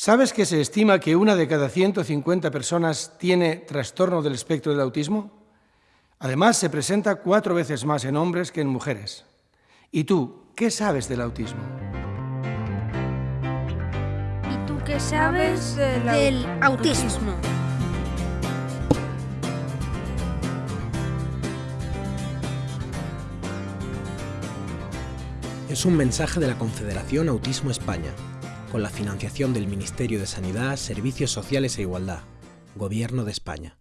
¿Sabes que se estima que una de cada 150 personas tiene trastorno del espectro del autismo? Además, se presenta cuatro veces más en hombres que en mujeres. ¿Y tú, qué sabes del autismo? ¿Y tú qué sabes del, autismo? Es un mensaje de la Confederación Autismo España, con la financiación del Ministerio de Sanidad, Servicios Sociales e Igualdad, Gobierno de España.